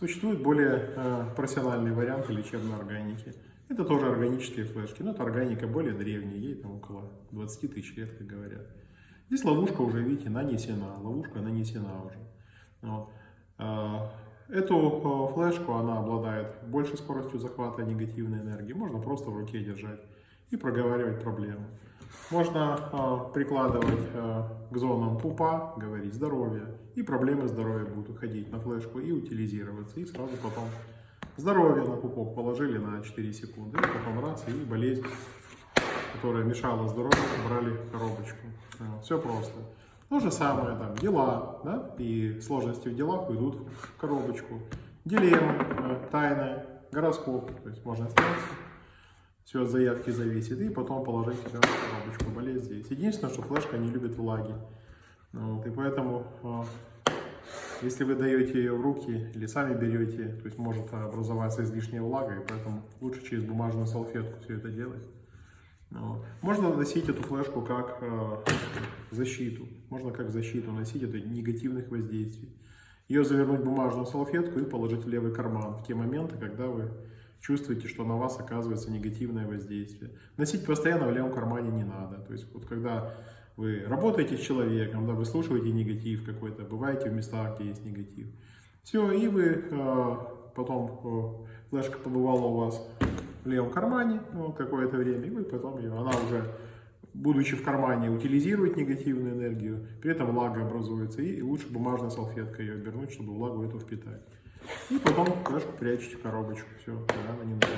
Существуют более э, профессиональные варианты лечебной органики. Это тоже органические флешки, но это органика более древняя, ей там около 20 тысяч лет, как говорят. Здесь ловушка уже, видите, нанесена, ловушка нанесена уже. Вот. А, Эту э, флешку, она обладает большей скоростью захвата негативной энергии. Можно просто в руке держать и проговаривать проблему. Можно э, прикладывать э, к зонам пупа, говорить здоровье, и проблемы здоровья будут уходить на флешку и утилизироваться. И сразу потом здоровье на пупок положили на 4 секунды, и потом раз, и болезнь, которая мешала здоровью, брали коробочку. Все просто. То же самое, там, дела, да, и сложности в делах уйдут в коробочку. Дилеммы, э, тайны, гороскоп, то есть можно снять, все от заявки зависит, и потом положить себя в коробочку, болеть здесь. Единственное, что флешка не любит влаги, вот, и поэтому, э, если вы даете ее в руки или сами берете, то есть может образоваться излишняя влага, и поэтому лучше через бумажную салфетку все это делать. Вот. Можно носить эту флешку как э, защиту. Можно как защиту носить от негативных воздействий. Ее завернуть в бумажную салфетку и положить в левый карман в те моменты, когда вы чувствуете, что на вас оказывается негативное воздействие. Носить постоянно в левом кармане не надо. То есть вот когда вы работаете с человеком, да, вы слушаете негатив какой-то, бываете в местах, где есть негатив. Все, и вы э, потом э, флешка побывала у вас в левом кармане ну, какое-то время, и вы потом ее, она уже, будучи в кармане, утилизирует негативную энергию, при этом влага образуется, и, лучше бумажной салфеткой ее обернуть, чтобы влагу эту впитать. И потом флешку прячете в коробочку, все, она не нужна.